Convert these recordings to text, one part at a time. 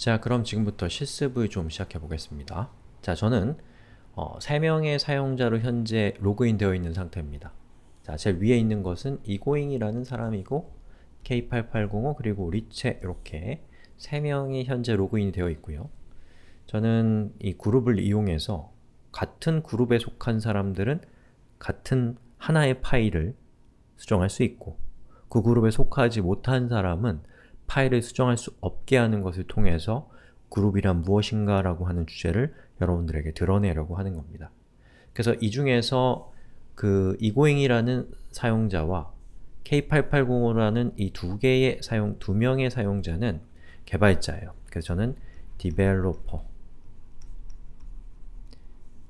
자, 그럼 지금부터 실습을 좀 시작해 보겠습니다. 자, 저는 어, 3명의 사용자로 현재 로그인 되어 있는 상태입니다. 자, 제일 위에 있는 것은 이고잉이라는 사람이고 K8805 그리고 리체 이렇게 3명이 현재 로그인이 되어 있고요. 저는 이 그룹을 이용해서 같은 그룹에 속한 사람들은 같은 하나의 파일을 수정할 수 있고 그 그룹에 속하지 못한 사람은 파일을 수정할 수 없게 하는 것을 통해서 그룹이란 무엇인가 라고 하는 주제를 여러분들에게 드러내려고 하는 겁니다. 그래서 이 중에서 그 이고잉이라는 사용자와 K8805라는 이 두 개의 사용, 두 명의 사용자는 개발자예요. 그래서 저는 developer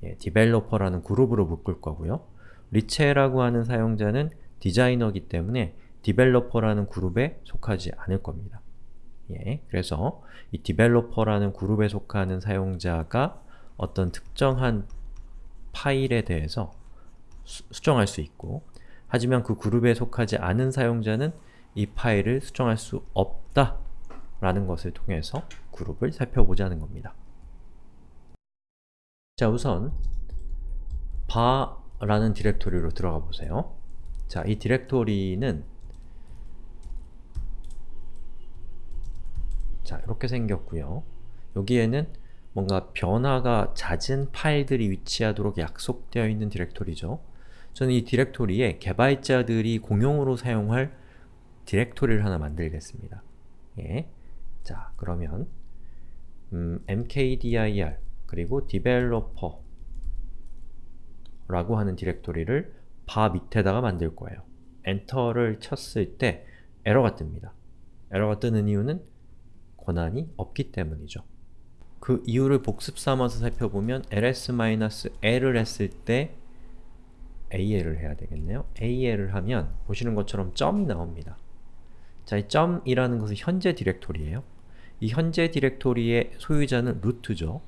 예, developer라는 그룹으로 묶을 거고요. 리체라고 하는 사용자는 디자이너이기 때문에 developer라는 그룹에 속하지 않을 겁니다. 예, 그래서 이 developer라는 그룹에 속하는 사용자가 어떤 특정한 파일에 대해서 수, 수정할 수 있고 하지만 그 그룹에 속하지 않은 사용자는 이 파일을 수정할 수 없다 라는 것을 통해서 그룹을 살펴보자는 겁니다. 자 우선 바라는 디렉토리로 들어가 보세요. 자, 이 디렉토리는 자, 이렇게 생겼고요. 여기에는 뭔가 변화가 잦은 파일들이 위치하도록 약속되어 있는 디렉토리죠. 저는 이 디렉토리에 개발자들이 공용으로 사용할 디렉토리를 하나 만들겠습니다. 예. 자, 그러면 음, mkdir 그리고 developer 라고 하는 디렉토리를 바 밑에다가 만들 거예요. 엔터를 쳤을 때 에러가 뜹니다. 에러가 뜨는 이유는 권한이 없기 때문이죠. 그 이유를 복습 삼아서 살펴보면 ls-l을 했을 때 AL을 해야 되겠네요. AL을 하면 보시는 것처럼 점이 나옵니다. 자, 이 점이라는 것은 현재 디렉토리예요. 이 현재 디렉토리의 소유자는 root죠.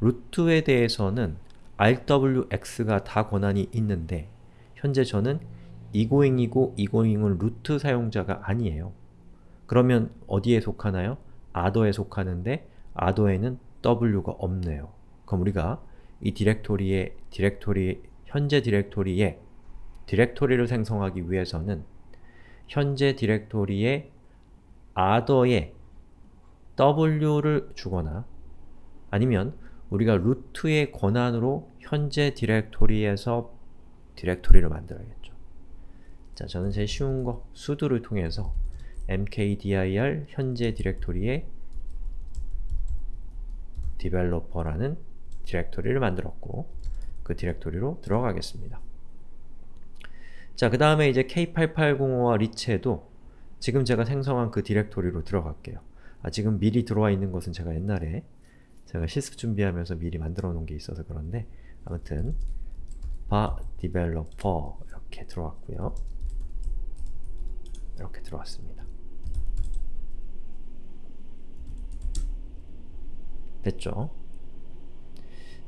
root에 대해서는 rwx가 다 권한이 있는데 현재 저는 이고잉이고 이고잉은 root 사용자가 아니에요. 그러면 어디에 속하나요? other에 속하는데 other에는 w가 없네요. 그럼 우리가 이 디렉토리의 디렉토리 현재 디렉토리에 디렉토리를 생성하기 위해서는 현재 디렉토리에 other에 w를 주거나 아니면 우리가 루트의 권한으로 현재 디렉토리에서 디렉토리를 만들어야겠죠. 자, 저는 제일 쉬운 거 sudo를 통해서 mkdir 현재 디렉토리에 developer라는 디렉토리를 만들었고 그 디렉토리로 들어가겠습니다. 자, 그 다음에 이제 K8805와 리체도 지금 제가 생성한 그 디렉토리로 들어갈게요. 아, 지금 미리 들어와 있는 것은 제가 옛날에 제가 실습 준비하면서 미리 만들어 놓은 게 있어서 그런데 아무튼 바 developer 이렇게 들어왔고요. 이렇게 들어왔습니다. 됐죠?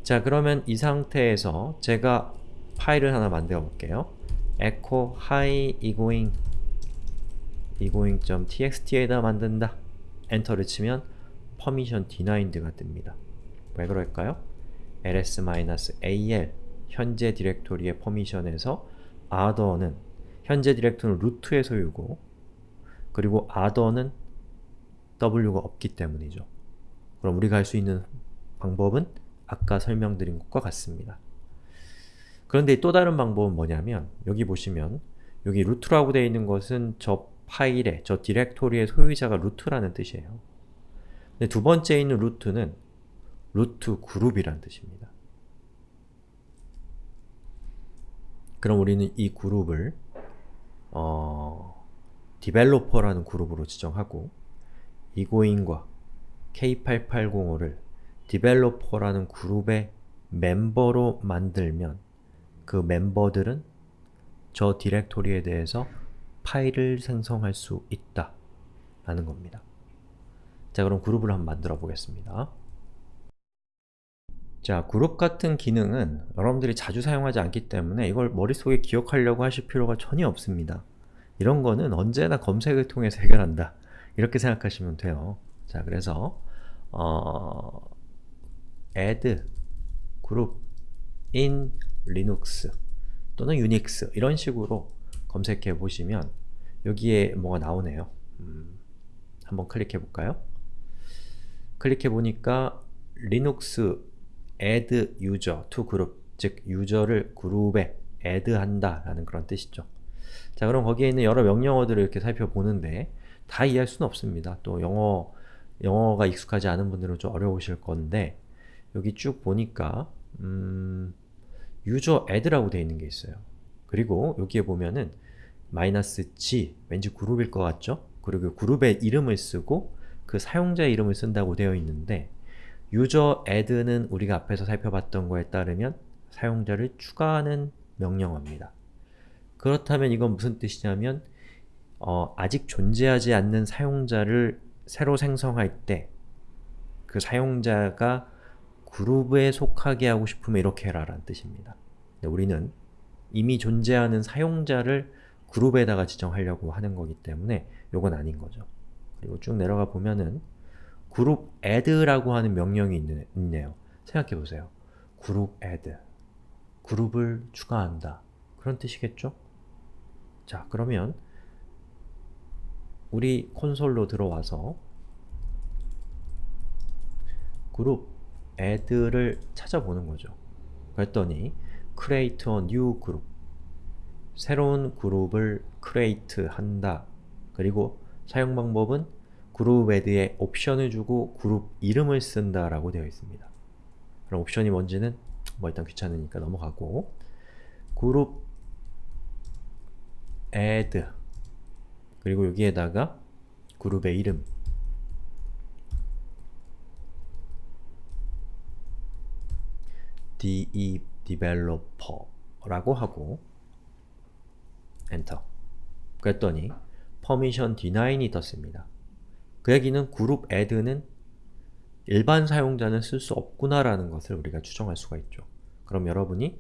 자 그러면 이 상태에서 제가 파일을 하나 만들어 볼게요. echo hi egoing egoing.txt에다 만든다. 엔터를 치면 permission denied가 뜹니다. 왜 그럴까요? ls-al 현재 디렉토리의 퍼미션에서 other는 현재 디렉토리는 루트의 소유고 그리고 other는 w가 없기 때문이죠. 그럼 우리가 할 수 있는 방법은 아까 설명드린 것과 같습니다. 그런데 또 다른 방법은 뭐냐면 여기 보시면 여기 루트라고 되어 있는 것은 저 파일의, 저 디렉토리의 소유자가 루트라는 뜻이에요. 근데 두 번째 있는 루트는 루트 그룹이란 뜻입니다. 그럼 우리는 이 그룹을 어, 디벨로퍼라는 그룹으로 지정하고 이고인과 K8805를 디벨로퍼라는 그룹의 멤버로 만들면 그 멤버들은 저 디렉토리에 대해서 파일을 생성할 수 있다 라는 겁니다. 자 그럼 그룹을 한번 만들어 보겠습니다. 자, 그룹 같은 기능은 여러분들이 자주 사용하지 않기 때문에 이걸 머릿속에 기억하려고 하실 필요가 전혀 없습니다. 이런 거는 언제나 검색을 통해서 해결한다. 이렇게 생각하시면 돼요. 자, 그래서 어, add group in linux 또는 유닉스 이런 식으로 검색해 보시면 여기에 뭐가 나오네요. 음, 한번 클릭해 볼까요? 클릭해 보니까 리눅스 add user to group 즉 유저를 그룹에 add 한다 라는 그런 뜻이죠. 자 그럼 거기에 있는 여러 명령어들을 이렇게 살펴보는데 다 이해할 수는 없습니다. 또 영어, 영어가 익숙하지 않은 분들은 좀 어려우실 건데 여기 쭉 보니까 음, 유저 add라고 되어 있는 게 있어요. 그리고 여기에 보면은 마이너스 g, 왠지 그룹일 것 같죠? 그리고 그룹의 이름을 쓰고 그 사용자의 이름을 쓴다고 되어 있는데 유저 add는 우리가 앞에서 살펴봤던 거에 따르면 사용자를 추가하는 명령어입니다. 그렇다면 이건 무슨 뜻이냐면 어, 아직 존재하지 않는 사용자를 새로 생성할 때 그 사용자가 그룹에 속하게 하고 싶으면 이렇게 해라 라는 뜻입니다. 우리는 이미 존재하는 사용자를 그룹에다가 지정하려고 하는 거기 때문에 이건 아닌 거죠. 그리고 쭉 내려가 보면은 그룹 add라고 하는 명령이 있네, 있네요. 생각해보세요. 그룹 add 그룹을 추가한다. 그런 뜻이겠죠? 자, 그러면 우리 콘솔로 들어와서 그룹 add를 찾아보는 거죠. 그랬더니 create a new group 새로운 그룹을 create 한다. 그리고 사용 방법은 그룹 add에 옵션을 주고 그룹 이름을 쓴다 라고 되어 있습니다. 그럼 옵션이 뭔지는 뭐 일단 귀찮으니까 넘어가고 그룹 add 그리고 여기에다가 그룹의 이름 de developer라고 하고 엔터 그랬더니 permission deny이 떴습니다. 그 얘기는 그룹 add는 일반 사용자는 쓸 수 없구나 라는 것을 우리가 추정할 수가 있죠. 그럼 여러분이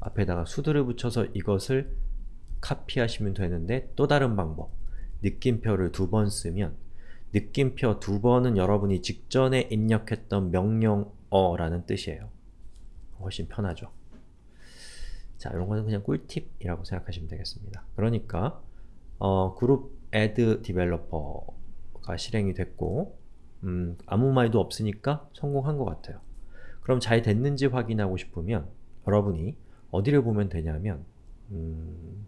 앞에다가 수두를 붙여서 이것을 카피하시면 되는데 또 다른 방법 느낌표를 두 번 쓰면 느낌표 두 번은 여러분이 직전에 입력했던 명령어라는 뜻이에요. 훨씬 편하죠. 자, 이런 거는 그냥 꿀팁이라고 생각하시면 되겠습니다. 그러니까 어, 그룹 add developer가 실행이 됐고 음, 아무 말도 없으니까 성공한 것 같아요. 그럼 잘 됐는지 확인하고 싶으면 여러분이 어디를 보면 되냐면 음,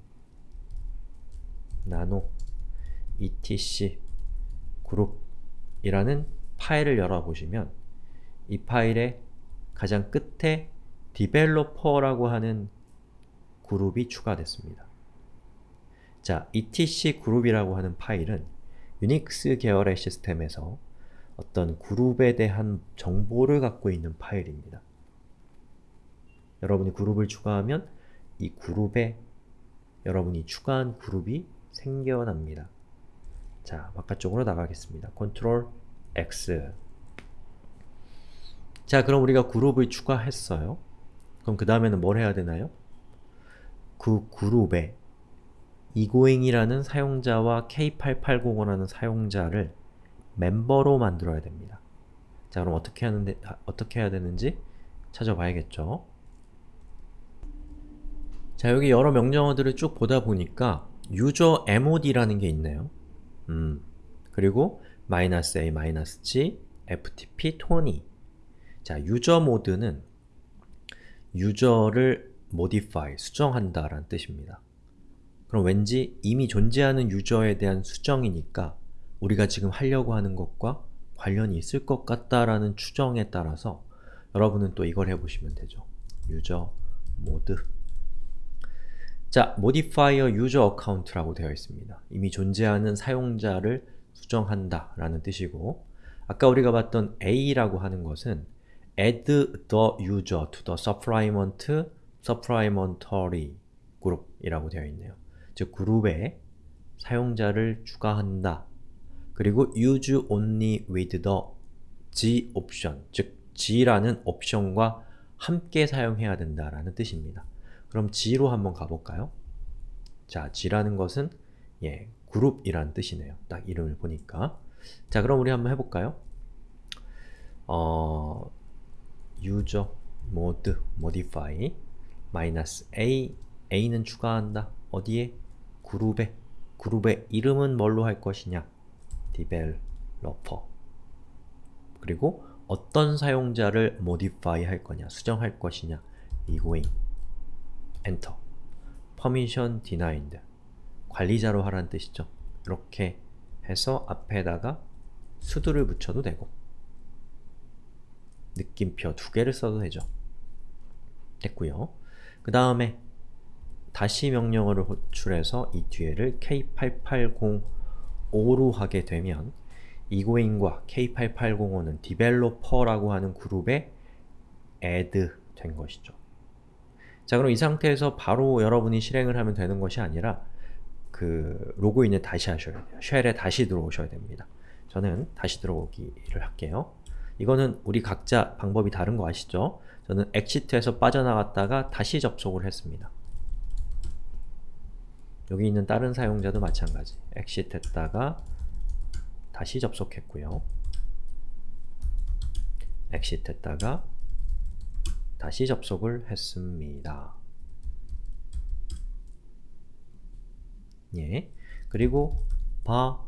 나노 etc 그룹이라는 파일을 열어보시면 이 파일의 가장 끝에 developer라고 하는 그룹이 추가됐습니다. 자, etc 그룹이라고 하는 파일은 유닉스 계열의 시스템에서 어떤 그룹에 대한 정보를 갖고 있는 파일입니다. 여러분이 그룹을 추가하면 이 그룹에 여러분이 추가한 그룹이 생겨납니다. 자, 바깥쪽으로 나가겠습니다. Ctrl X 자, 그럼 우리가 그룹을 추가했어요. 그럼 그 다음에는 뭘 해야 되나요? 그 그룹에 이고잉이라는 사용자와 K8805라는 사용자를 멤버로 만들어야 됩니다. 자, 그럼 어떻게 하는데 아, 어떻게 해야 되는지 찾아봐야겠죠. 자, 여기 여러 명령어들을 쭉 보다 보니까 user mod라는 게 있네요. 음, 그리고 -a, -g, ftp, 토니 자, 유저 모드는 유저를 modify, 수정한다 라는 뜻입니다. 그럼 왠지 이미 존재하는 유저에 대한 수정이니까 우리가 지금 하려고 하는 것과 관련이 있을 것 같다라는 추정에 따라서 여러분은 또 이걸 해보시면 되죠. 유저 모드 자, modifier user account라고 되어 있습니다. 이미 존재하는 사용자를 수정한다 라는 뜻이고 아까 우리가 봤던 A라고 하는 것은 add the user to the supplement supplementary group이라고 되어 있네요. 즉 그룹에 사용자를 추가한다. 그리고 use only with the G option, 즉 G라는 옵션과 함께 사용해야 된다라는 뜻입니다. 그럼 G로 한번 가볼까요? 자, G라는 것은 예, 그룹이란 뜻이네요. 딱 이름을 보니까. 자, 그럼 우리 한번 해볼까요? 어, user mode 마이너스 a a는 추가한다. 어디에? 그룹에. 그룹의 이름은 뭘로 할 것이냐? developer 그리고 어떤 사용자를 modify 할 거냐, 수정할 것이냐 enter permission denied 관리자로 하라는 뜻이죠. 이렇게 해서 앞에다가 수두를 붙여도 되고 느낌표 두 개를 써도 되죠. 됐고요. 그 다음에 다시 명령어를 호출해서 이 뒤에를 K8805로 하게 되면 이고인과 K8805는 디벨로퍼라고 하는 그룹에 add 된 것이죠. 자 그럼 이 상태에서 바로 여러분이 실행을 하면 되는 것이 아니라 그 로그인을 다시 하셔야 돼요. 쉘에 다시 들어오셔야 됩니다. 저는 다시 들어오기를 할게요. 이거는 우리 각자 방법이 다른 거 아시죠? 저는 exit에서 빠져나갔다가 다시 접속을 했습니다. 여기 있는 다른 사용자도 마찬가지. exit 했다가 다시 접속했고요. exit 했다가 다시 접속을 했습니다. 예. 그리고 바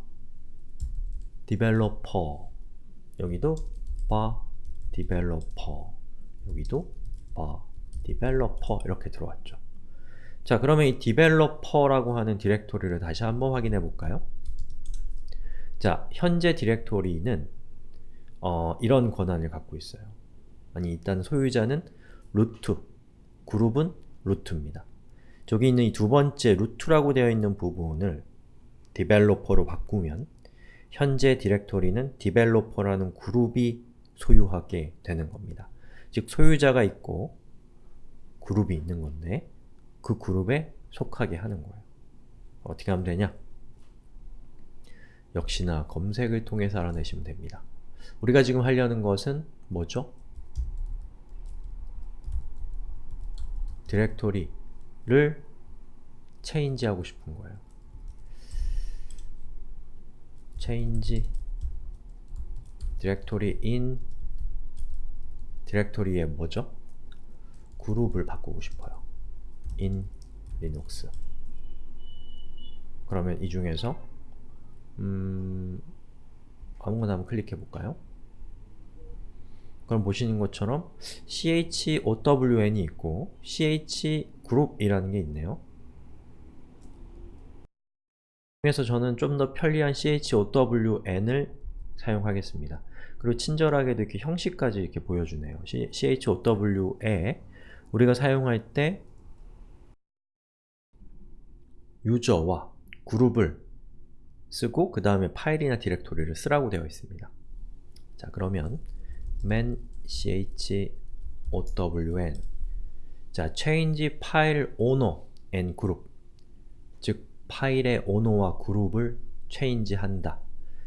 developer 여기도 바 developer 여기도 바 developer 이렇게 들어왔죠. 자 그러면 이 developer라고 하는 디렉토리를 다시 한번 확인해 볼까요? 자 현재 디렉토리는 어, 이런 권한을 갖고 있어요. 아니 일단 소유자는 root, 그룹은 root입니다. 저기 있는 이 두 번째 root라고 되어 있는 부분을 developer로 바꾸면 현재 디렉토리는 developer라는 그룹이 소유하게 되는 겁니다. 즉 소유자가 있고 그룹이 있는 건데 그 그룹에 속하게 하는 거예요. 어떻게 하면 되냐? 역시나 검색을 통해서 알아내시면 됩니다. 우리가 지금 하려는 것은 뭐죠? 디렉토리를 change 하고 싶은 거예요. change 디렉토리 in 디렉토리에 뭐죠? 그룹을 바꾸고 싶어요. in linux 그러면 이 중에서 음, 아무거나 한번 클릭해 볼까요? 그럼 보시는 것처럼 chown이 있고 chgroup이라는 게 있네요. 그래서 저는 좀 더 편리한 chown을 사용하겠습니다. 그리고 친절하게도 이렇게 형식까지 이렇게 보여주네요. chow에 우리가 사용할 때 유저와 그룹을 쓰고 그 다음에 파일이나 디렉토리를 쓰라고 되어 있습니다. 자 그러면 man chown 자 change file owner and group 즉 파일의 오너와 그룹을 change한다.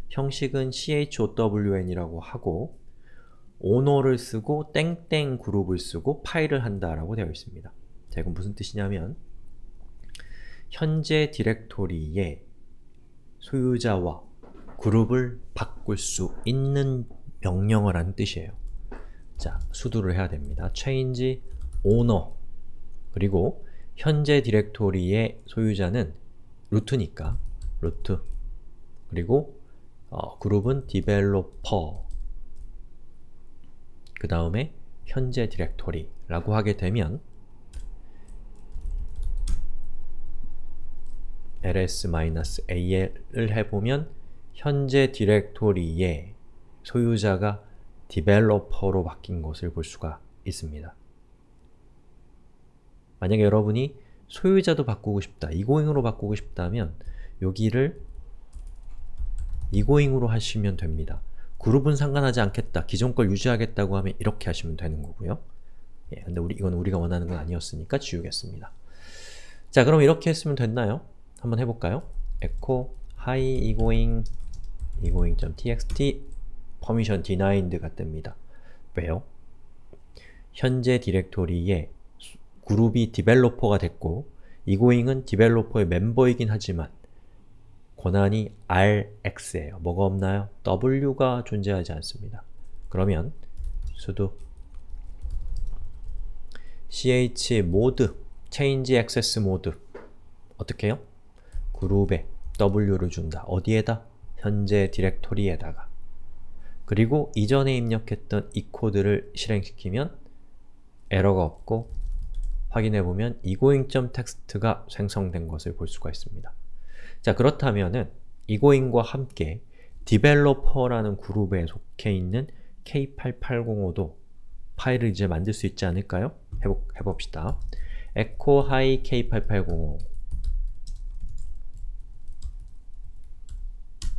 형식은 chown이라고 하고 오너를 쓰고 땡땡 그룹을 쓰고 파일을 한다라고 되어 있습니다. 자, 이건 무슨 뜻이냐면 현재 디렉토리에 소유자와 그룹을 바꿀 수 있는 명령을 하는 뜻이에요. 자, 수두를 해야 됩니다. change owner 그리고 현재 디렉토리의 소유자는 루트니까 루트 그리고 어, 그룹은 developer 그 다음에 현재 디렉토리라고 하게 되면 ls-al을 해보면 현재 디렉토리에 소유자가 디벨로퍼로 바뀐 것을 볼 수가 있습니다. 만약에 여러분이 소유자도 바꾸고 싶다, 이고잉으로 바꾸고 싶다면 여기를 이고잉으로 하시면 됩니다. 그룹은 상관하지 않겠다, 기존 걸 유지하겠다고 하면 이렇게 하시면 되는 거고요. 예, 근데 우리, 이건 우리가 원하는 건 아니었으니까 지우겠습니다. 자, 그럼 이렇게 했으면 됐나요? 한번 해볼까요? echo hi egoing egoing.txt permission denied가 뜹니다. 왜요? 현재 디렉토리에 그룹이 디벨로퍼가 됐고 egoing은 디벨로퍼의 멤버이긴 하지만 권한이 RX예요. 뭐가 없나요? W가 존재하지 않습니다. 그러면 sudo chmod change access mode 어떻게 해요? 그룹에 w를 준다. 어디에다? 현재 디렉토리에다가 그리고 이전에 입력했던 이 코드를 실행시키면 에러가 없고 확인해보면 egoing.txt가 생성된 것을 볼 수가 있습니다. 자 그렇다면은 egoing과 함께 developer라는 그룹에 속해 있는 K8805도 파일을 이제 만들 수 있지 않을까요? 해보, 해봅시다. echo hi K8805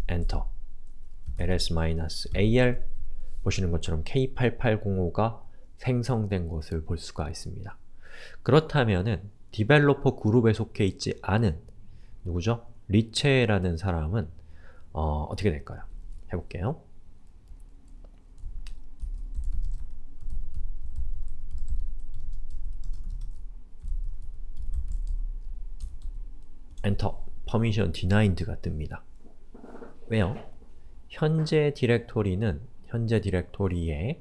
엔터 ls -al 보시는 것처럼 K8805가 생성된 것을 볼 수가 있습니다. 그렇다면은 developer 그룹에 속해 있지 않은 누구죠? 리체라는 사람은 어, 어떻게 될까요? 해볼게요. 엔터 permission denied가 뜹니다. 왜요? 현재 디렉토리는 현재 디렉토리에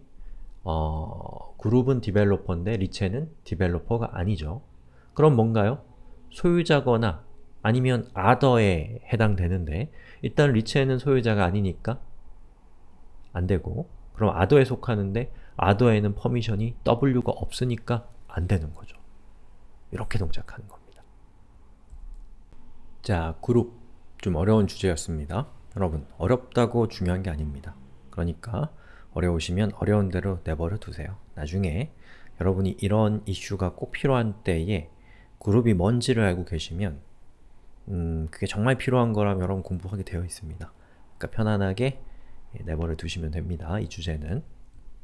어, 그룹은 developer인데 리체는 developer가 아니죠. 그럼 뭔가요? 소유자거나 아니면 other에 해당되는데 일단 리체는 소유자가 아니니까 안되고 그럼 other에 속하는데 other에는 퍼미션이 w가 없으니까 안되는 거죠. 이렇게 동작하는 겁니다. 자, 그룹 좀 어려운 주제였습니다. 여러분, 어렵다고 중요한 게 아닙니다. 그러니까 어려우시면 어려운 대로 내버려 두세요. 나중에 여러분이 이런 이슈가 꼭 필요한 때에 그룹이 뭔지를 알고 계시면 음, 그게 정말 필요한 거라면 여러분 공부하게 되어 있습니다. 그러니까 편안하게 내버려 두시면 됩니다. 이 주제는.